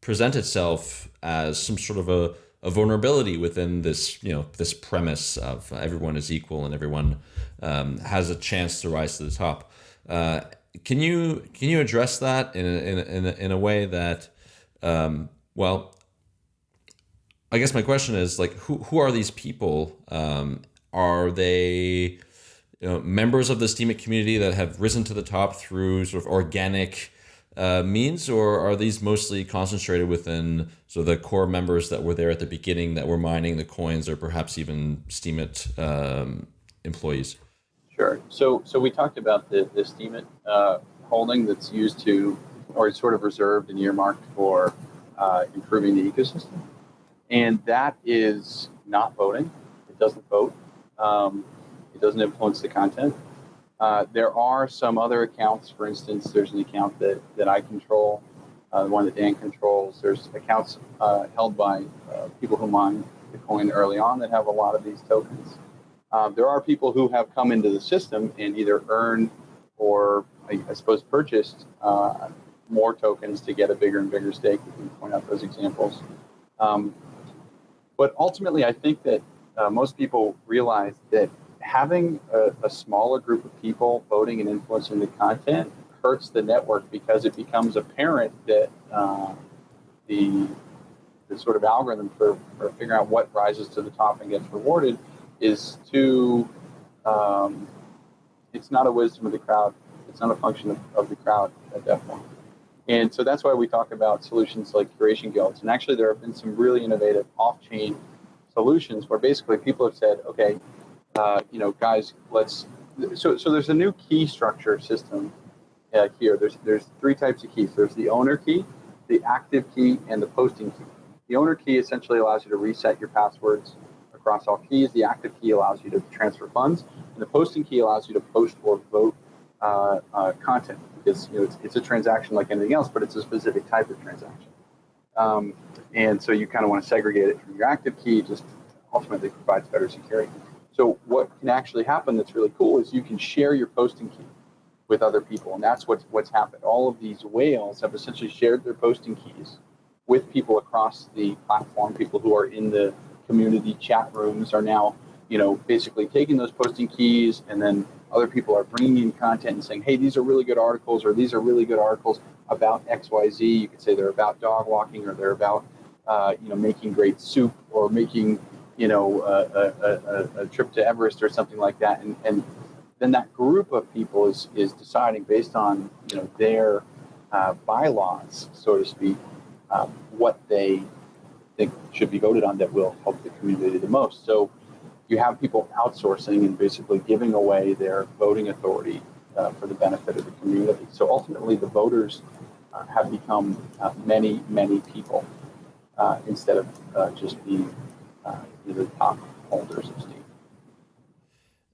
present itself as some sort of a, a vulnerability within this, you know, this premise of everyone is equal and everyone um, has a chance to rise to the top. Uh, can you can you address that in a, in a, in a, in a way that, um, well, I guess my question is like, who who are these people? Um, are they you know, members of the Steemit community that have risen to the top through sort of organic uh, means, or are these mostly concentrated within so the core members that were there at the beginning that were mining the coins, or perhaps even Steemit um, employees? Sure. So, so we talked about the the Steemit uh, holding that's used to, or it's sort of reserved and earmarked for uh, improving the ecosystem, and that is not voting. It doesn't vote. Um, it doesn't influence the content. Uh, there are some other accounts. For instance, there's an account that, that I control, uh, the one that Dan controls. There's accounts uh, held by uh, people who mine the coin early on that have a lot of these tokens. Uh, there are people who have come into the system and either earned or, I, I suppose, purchased more tokens to get a bigger and bigger stake. We can point out those examples. Um, but ultimately, I think that most people realize that having a, a, smaller group of people voting and influencing the content hurts the network because it becomes apparent that uh, the the sort of algorithm for, for figuring out what rises to the top and gets rewarded is too um, it's not a wisdom of the crowd It's not a function of, of the crowd at that point. And so that's why we talk about solutions like curation guilds. And actually, there have been some really innovative off-chain solutions where basically people have said, okay, uh, you know, guys, let's. So, so there's a new key structure system uh, here. There's there's three types of keys. There's the owner key, the active key, and the posting key. The owner key essentially allows you to reset your passwords across all keys. The active key allows you to transfer funds, and the posting key allows you to post or vote uh, uh, content because you know it's, it's, a transaction like anything else, but it's a specific type of transaction. Um, and so you kind of want to segregate it from your active key, just ultimately provides better security. So what can actually happen that's really cool is you can share your posting key with other people, and that's what's what's happened. All of these whales have essentially shared their posting keys with people across the platform. People who are in the community chat rooms are now, you know, basically taking those posting keys and then other people are bringing in content and saying, hey, these are really good articles, or these are really good articles about XYZ. You could say they're about dog walking, or they're about, uh, you know, making great soup, or making, you know, a, a, a, trip to Everest or something like that. And, and then that group of people is, is deciding based on, you know, their uh, bylaws, so to speak, um, what they think should be voted on that will help the community the most. So you have people outsourcing and basically giving away their voting authority uh, for the benefit of the community. So ultimately, the voters uh, have become uh, many, many people uh, instead of uh, just being uh, the top holders of Steem.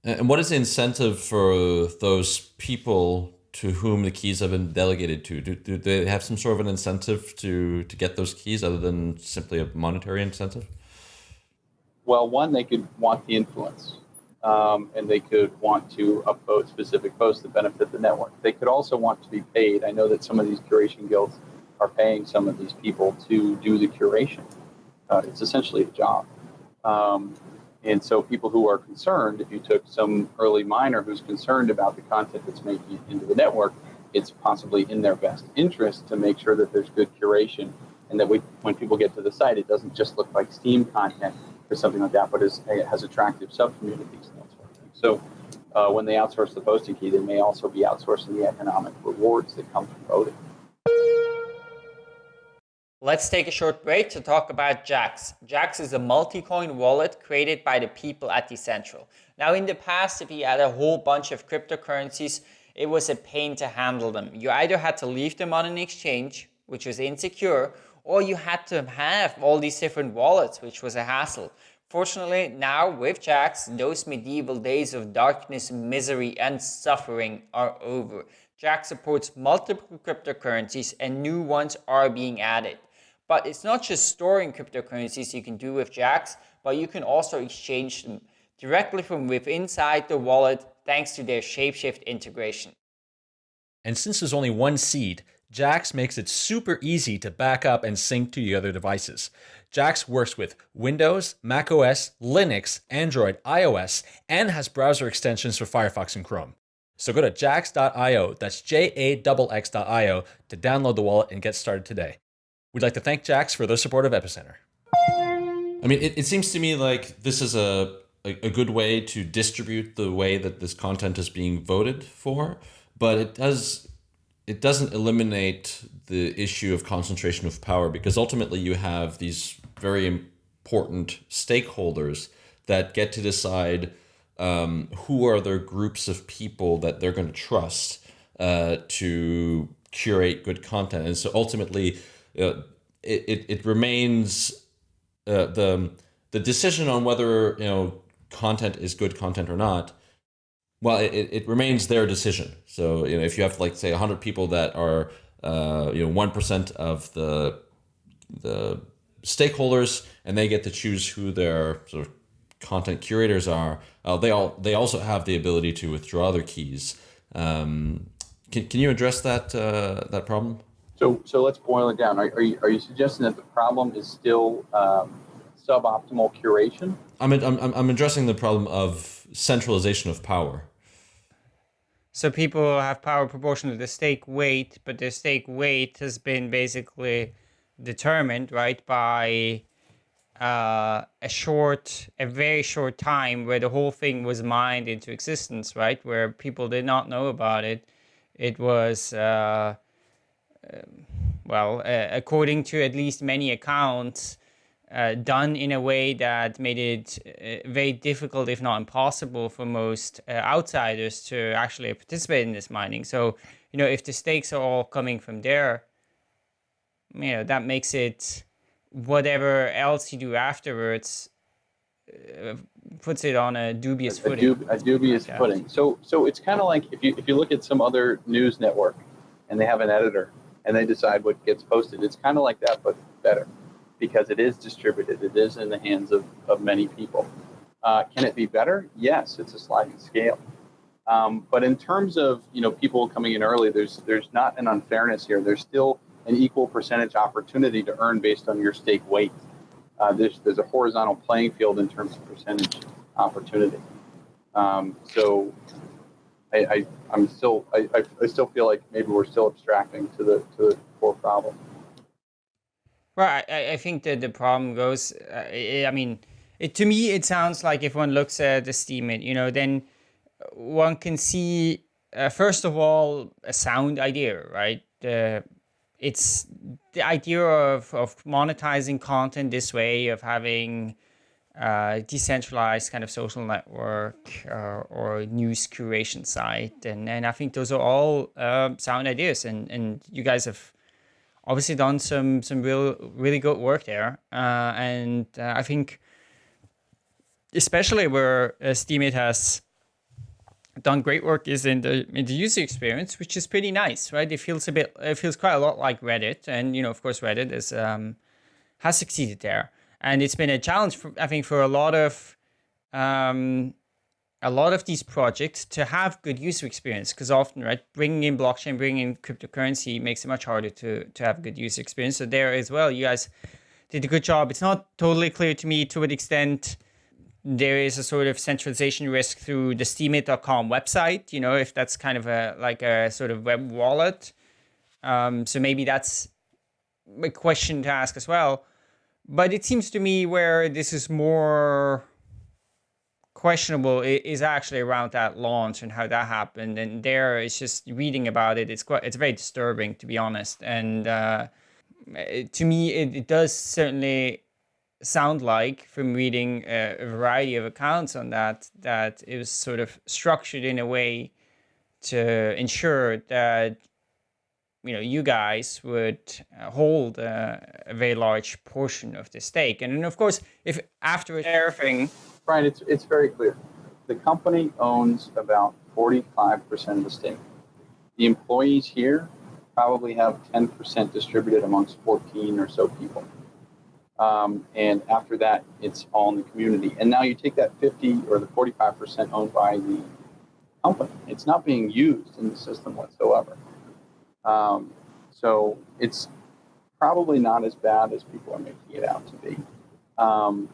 And what is the incentive for those people to whom the keys have been delegated to? Do, do they have some sort of an incentive to, to get those keys other than simply a monetary incentive? Well, one, they could want the influence, um, and they could want to upvote specific posts that benefit the network. They could also want to be paid. I know that some of these curation guilds are paying some of these people to do the curation. Uh, it's essentially a job. Um, and so, people who are concerned, if you took some early miner who's concerned about the content that's making it into the network, it's possibly in their best interest to make sure that there's good curation and that we, when people get to the site, it doesn't just look like Steem content, or something like that, but is, it has attractive sub-communities and that sort of thing. So uh, when they outsource the posting key, they may also be outsourcing the economic rewards that come from voting. Let's take a short break to talk about Jaxx. Jaxx is a multi-coin wallet created by the people at Decentral. Now in the past, if you had a whole bunch of cryptocurrencies, it was a pain to handle them. You either had to leave them on an exchange, which was insecure, or you had to have all these different wallets, which was a hassle. Fortunately, now with Jaxx, those medieval days of darkness, misery, and suffering are over. Jaxx supports multiple cryptocurrencies and new ones are being added. But it's not just storing cryptocurrencies you can do with Jaxx, but you can also exchange them directly from within inside the wallet thanks to their Shapeshift integration. And since there's only one seed, Jaxx makes it super easy to back up and sync to your other devices. Jaxx works with Windows, macOS, Linux, Android, iOS, and has browser extensions for Firefox and Chrome. So go to jaxx.io, that's J-A-X-X.io, to download the wallet and get started today. We'd like to thank Jaxx for their support of Epicenter. I mean, it, it seems to me like this is a, a, a good way to distribute the way that this content is being voted for, but it does it doesn't eliminate the issue of concentration of power because ultimately you have these very important stakeholders that get to decide um, who are their groups of people that they're going to trust uh, to curate good content. And so ultimately, it, it, it, remains uh, the the decision on whether you know content is good content or not well, it, it remains their decision. So you know, if you have like say hundred people that are uh, you know one percent of the the stakeholders, and they get to choose who their sort of content curators are. Uh, they all they also have the ability to withdraw their keys. Um, can, can you address that uh, that problem? So so let's boil it down. Are, are you are you suggesting that the problem is still um, suboptimal curation? I'm, I'm I'm addressing the problem of centralization of power. So people have power proportional to the stake weight, but the stake weight has been basically determined, right, by uh, a short, a very short time where the whole thing was mined into existence, right, where people did not know about it. It was, uh, well, uh, according to at least many accounts, uh, done in a way that made it uh, very difficult, if not impossible, for most uh, outsiders to actually participate in this mining. So, you know, if the stakes are all coming from there, you know, that makes it whatever else you do afterwards uh, puts it on a dubious a, footing. dub, a dubious footing. So, so it's kind of like if you if you look at some other news network, and they have an editor, and they decide what gets posted. It's kind of like that, but better, because it is distributed. It is in the hands of of many people. Uh, can it be better? Yes, it's a sliding scale. Um, but in terms of you know people coming in early, there's there's not an unfairness here. There's still an equal percentage opportunity to earn based on your stake weight uh, there's, there's a horizontal playing field in terms of percentage opportunity. Um, so I, I, I'm still, I, I, still feel like maybe we're still abstracting to the, to the core problem. Well, I, I think that the problem goes, uh, I mean, it, to me, it sounds like if one looks at the Steemit, you know, then one can see, uh, first of all, a sound idea, right? Uh, it's the idea of, of monetizing content this way, of having uh, decentralized kind of social network uh, or news curation site. And, and I think those are all uh, sound ideas. And, and you guys have obviously done some, some real, really good work there. Uh, and uh, I think especially where uh, Steemit has done great work is in the in the user experience, which is pretty nice, right? It feels a bit, it feels quite a lot like Reddit, and you know, of course, Reddit is um, has succeeded there, and it's been a challenge, for, I think, for a lot of um, a lot of these projects to have good user experience, because often, right, bringing in blockchain, bringing in cryptocurrency makes it much harder to to have good user experience. So there as well, you guys did a good job. It's not totally clear to me to what extent there is a sort of centralization risk through the steemit.com website, you know, if that's kind of a like a sort of web wallet. Um, so maybe that's a question to ask as well. But it seems to me where this is more questionable is actually around that launch and how that happened. And there it's just reading about it. It's quite, it's very disturbing to be honest. And uh, to me, it, it does certainly sound like from reading a, a, variety of accounts on that that it was sort of structured in a way to ensure that you know you guys would uh, hold a, very large portion of the stake and then of course if after everything right it's it's very clear the company owns about 45% of the stake the employees here probably have 10% distributed amongst 14 or so people um, and after that, it's all in the community. And now you take that 50 or the 45% owned by the company. It's not being used in the system whatsoever. Um, so it's probably not as bad as people are making it out to be. Um,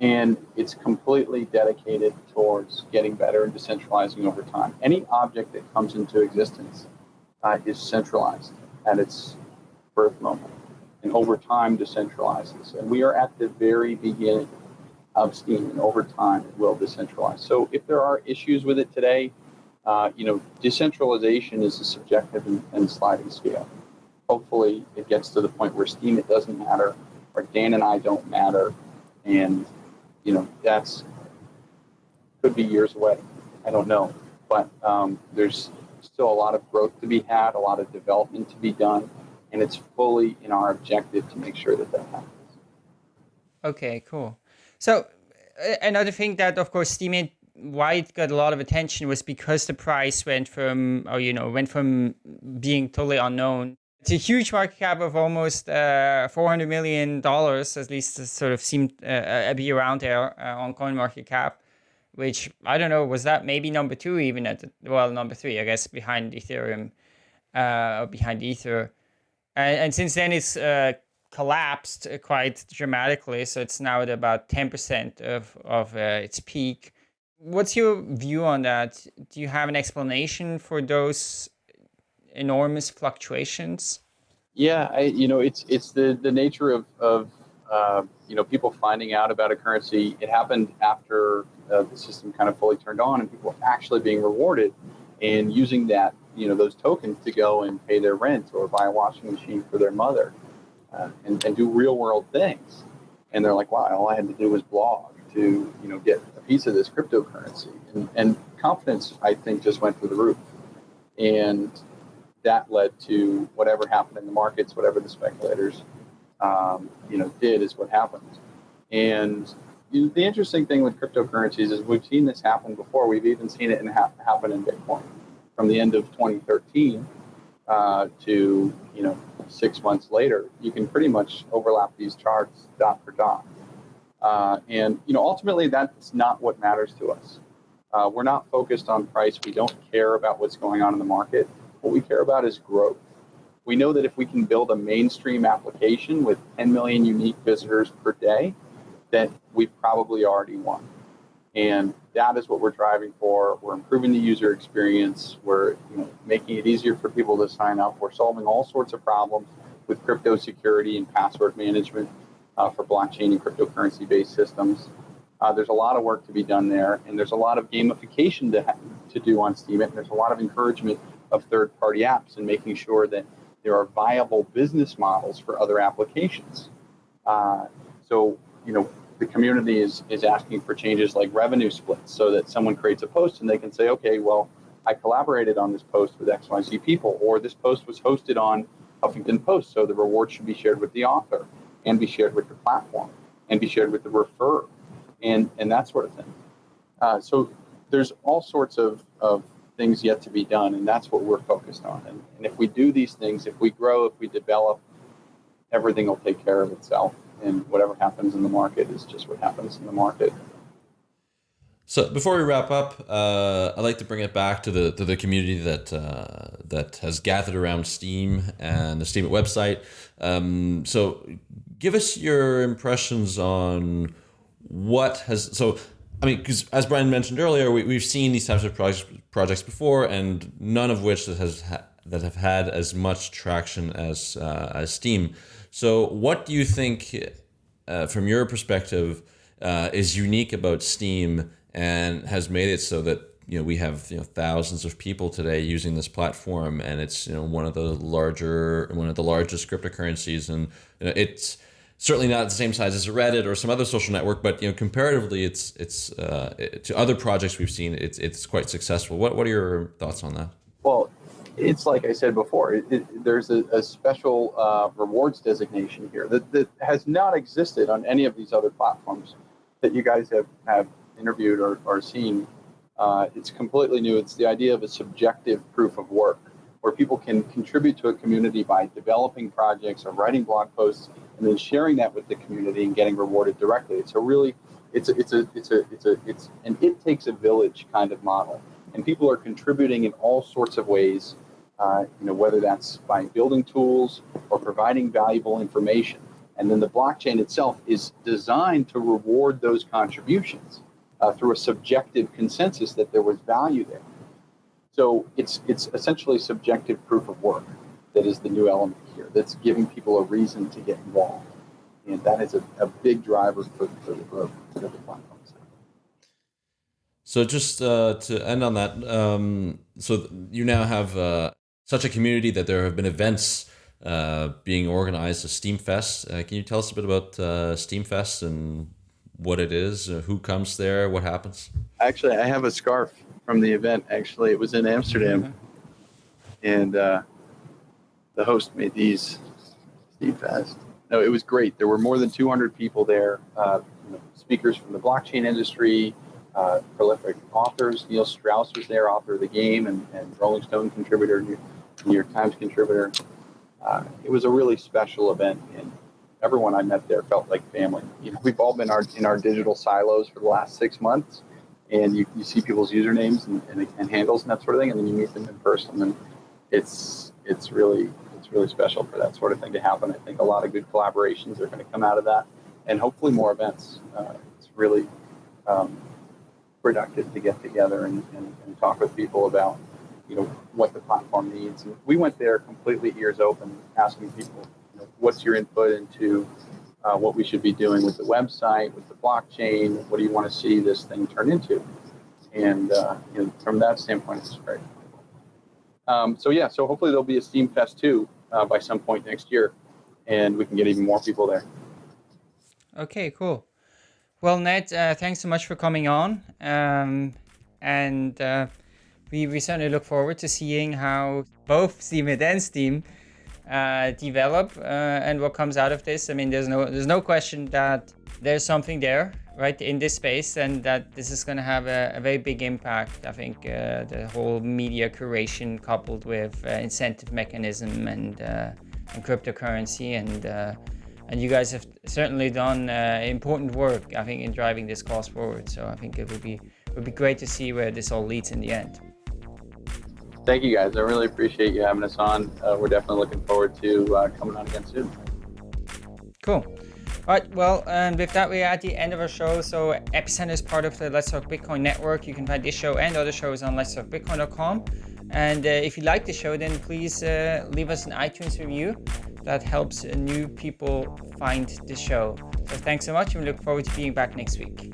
and it's completely dedicated towards getting better and decentralizing over time. Any object that comes into existence uh, is centralized at its birth moment and over time decentralizes. And we are at the very beginning of Steem, and over time it will decentralize. So if there are issues with it today, uh, you know, decentralization is a subjective and, and, sliding scale. Hopefully, it gets to the point where Steemit doesn't matter, or Dan and I don't matter, and you know that's could be years away. I don't know, but um, there's still a lot of growth to be had, a lot of development to be done and it's fully in our objective to make sure that that happens. Okay, cool. So another thing that, of course, Steemit why it got a lot of attention was because the price went from, or you know, went from being totally unknown to a huge market cap of almost uh, 400 million dollars, at least sort of seemed uh, uh be around there uh, on coin market cap. Which I don't know, was that maybe number two even at the, well number three I guess behind Ethereum, uh, behind Ether. And, and since then, it's uh, collapsed quite dramatically. So it's now at about 10% of, of uh, its peak. What's your view on that? Do you have an explanation for those enormous fluctuations? Yeah, I, you know, it's it's the the nature of of uh, you know people finding out about a currency. It happened after uh, the system kind of fully turned on, and people actually being rewarded and using that you know those tokens to go and pay their rent or buy a washing machine for their mother uh, and, and do real world things. And they're like, wow, all I had to do was blog to you know get piece of this cryptocurrency. And, and confidence, I think, just went through the roof. And that led to whatever happened in the markets, whatever the speculators um, you know did is what happened. And you know, the interesting thing with cryptocurrencies is we've seen this happen before. We've even seen it in ha- happen in Bitcoin from the end of 2013 uh, to you know six months later. You can pretty much overlap these charts dot for dot. Uh, and you know ultimately that's not what matters to us. Uh, we're not focused on price. We don't care about what's going on in the market. What we care about is growth. We know that if we can build a mainstream application with 10 million unique visitors per day, that we've probably already won. And that is what we're driving for. We're improving the user experience. We're you know, making it easier for people to sign up. We're solving all sorts of problems with crypto security and password management uh, for blockchain and cryptocurrency based systems. Uh, there's a lot of work to be done there, and there's a lot of gamification to, to do on Steemit. And there's a lot of encouragement of third party apps and making sure that there are viable business models for other applications. Uh, so, you know, the community is, is asking for changes like revenue splits so that someone creates a post and they can say, okay, well, I collaborated on this post with XYZ people, or this post was hosted on Huffington Post, so the reward should be shared with the author and be shared with the platform and be shared with the referrer and, and that sort of thing. Uh, so there's all sorts of, of things yet to be done, and that's what we're focused on. And, and if we do these things, if we grow, if we develop, everything will take care of itself. And whatever happens in the market is just what happens in the market. So before we wrap up, uh, I'd like to bring it back to the to the community that uh, that has gathered around Steem and the Steemit website. Um, so, give us your impressions on what has so I mean, because as Brian mentioned earlier, we, we've seen these types of projects projects before, and none of which that has ha- that have had as much traction as uh, as Steem. So, what do you think, uh, from your perspective, uh, is unique about Steem and has made it so that you know we have you know thousands of people today using this platform, and it's you know one of the larger one of the largest cryptocurrencies, and you know, it's certainly not the same size as Reddit or some other social network, but you know, comparatively, it's it's uh, to other projects we've seen, it's it's quite successful. What what are your thoughts on that? Well, it's like I said before. It, it, there's a, a special uh, rewards designation here that, that has not existed on any of these other platforms that you guys have have interviewed or, or seen. Uh, it's completely new. It's the idea of a subjective proof of work, where people can contribute to a community by developing projects or writing blog posts and then sharing that with the community and getting rewarded directly. It's a really, it's a, it's a, it's a, it's a, it's an it takes a village kind of model, and people are contributing in all sorts of ways. Uh, you know, whether that's by building tools or providing valuable information, and then the blockchain itself is designed to reward those contributions uh, through a subjective consensus that there was value there. So it's it's essentially subjective proof of work that is the new element here. That's giving people a reason to get involved, and that is a, a big driver for, for the growth of the platform. So just uh, to end on that, um, so you now have uh, such a community that there have been events uh, being organized, a Steemfest. Uh, can you tell us a bit about uh, Steemfest and what it is, uh, who comes there, what happens? Actually, I have a scarf from the event. Actually, it was in Amsterdam, mm-hmm. and uh, the host made these Steemfest. No, it was great. There were more than 200 people there, uh, you know, speakers from the blockchain industry, uh, prolific authors. Neil Strauss was there, author of the game, and, and Rolling Stone contributor, New York Times contributor. Uh, it was a really special event, and everyone I met there felt like family. You know, we've all been our, in our digital silos for the last six months, and you, you see people's usernames and, and, and handles and that sort of thing, and then you meet them in person, and it's it's really it's really special for that sort of thing to happen. I think a lot of good collaborations are going to come out of that, and hopefully more events. Uh, it's really um, productive to get together and, and, and talk with people about you know what the platform needs. And we went there completely ears open, asking people, you know, what's your input into uh, what we should be doing with the website, with the blockchain. What do you want to see this thing turn into? And uh, you know, from that standpoint, it's great. Um, so yeah, so hopefully there'll be a Steemfest too uh, by some point next year, and we can get even more people there. Okay, cool. Well, Ned, uh, thanks so much for coming on, um, and uh, we, we certainly look forward to seeing how both Steemit and Steam develop uh, and what comes out of this. I mean, there's no there's no question that there's something there, right, in this space, and that this is going to have a, a, very big impact. I think uh, the whole media curation coupled with uh, incentive mechanism and and cryptocurrency and and you guys have certainly done uh, important work, I think, in driving this cause forward. So I think it would be would be great to see where this all leads in the end. Thank you, guys. I really appreciate you having us on. Uh, we're definitely looking forward to uh, coming on again soon. Cool. All right, well, and with that, we're at the end of our show. So Epicenter is part of the Let's Talk Bitcoin network. You can find this show and other shows on Let's Talk Bitcoin.com. And uh, if you like the show, then please uh, leave us an iTunes review. That helps new people find the show. So thanks so much, and we look forward to being back next week.